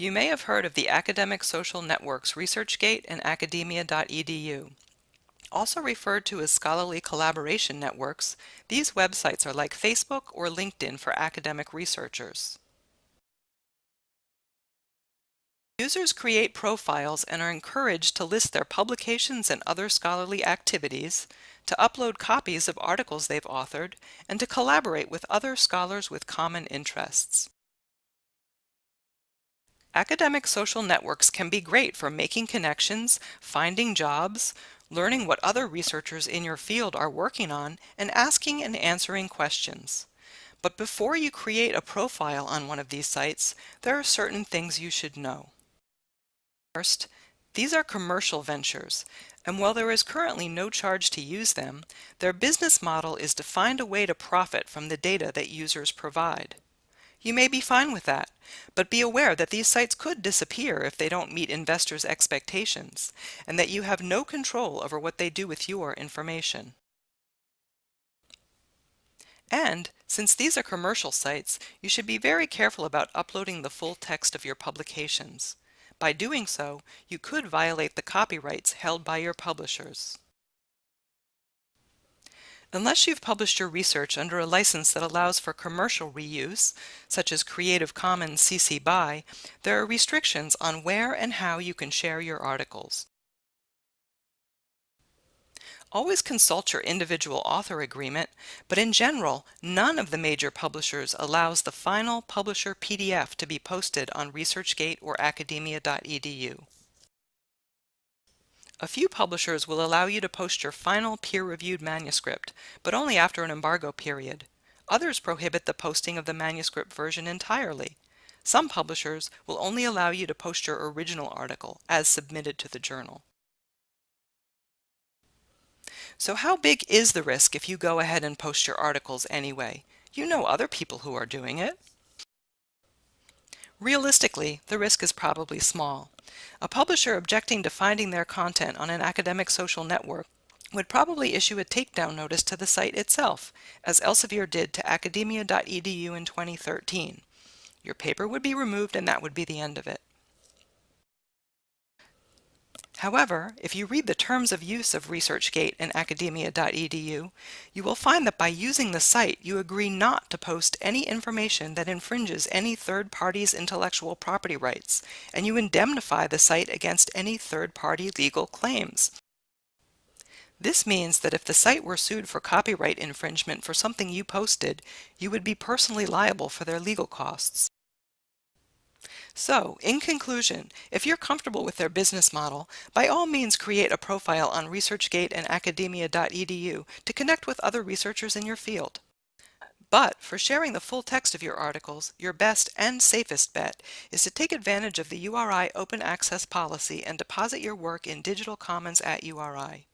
You may have heard of the Academic Social Networks ResearchGate and academia.edu. Also referred to as scholarly collaboration networks, these websites are like Facebook or LinkedIn for academic researchers. Users create profiles and are encouraged to list their publications and other scholarly activities, to upload copies of articles they've authored, and to collaborate with other scholars with common interests. Academic social networks can be great for making connections, finding jobs, learning what other researchers in your field are working on, and asking and answering questions. But before you create a profile on one of these sites, there are certain things you should know. First, these are commercial ventures, and while there is currently no charge to use them, their business model is to find a way to profit from the data that users provide. You may be fine with that, but be aware that these sites could disappear if they don't meet investors' expectations, and that you have no control over what they do with your information. And, since these are commercial sites, you should be very careful about uploading the full text of your publications. By doing so, you could violate the copyrights held by your publishers. Unless you've published your research under a license that allows for commercial reuse, such as Creative Commons CC BY, there are restrictions on where and how you can share your articles. Always consult your individual author agreement, but in general, none of the major publishers allows the final publisher PDF to be posted on ResearchGate or academia.edu. A few publishers will allow you to post your final peer-reviewed manuscript, but only after an embargo period. Others prohibit the posting of the manuscript version entirely. Some publishers will only allow you to post your original article as submitted to the journal. So how big is the risk if you go ahead and post your articles anyway? You know other people who are doing it. Realistically, the risk is probably small. A publisher objecting to finding their content on an academic social network would probably issue a takedown notice to the site itself, as Elsevier did to academia.edu in 2013. Your paper would be removed and that would be the end of it. However, if you read the terms of use of ResearchGate and academia.edu, you will find that by using the site, you agree not to post any information that infringes any third party's intellectual property rights, and you indemnify the site against any third-party legal claims. This means that if the site were sued for copyright infringement for something you posted, you would be personally liable for their legal costs. So, in conclusion, if you're comfortable with their business model, by all means create a profile on ResearchGate and academia.edu to connect with other researchers in your field. But for sharing the full text of your articles, your best and safest bet is to take advantage of the URI open access policy and deposit your work in Digital Commons at URI.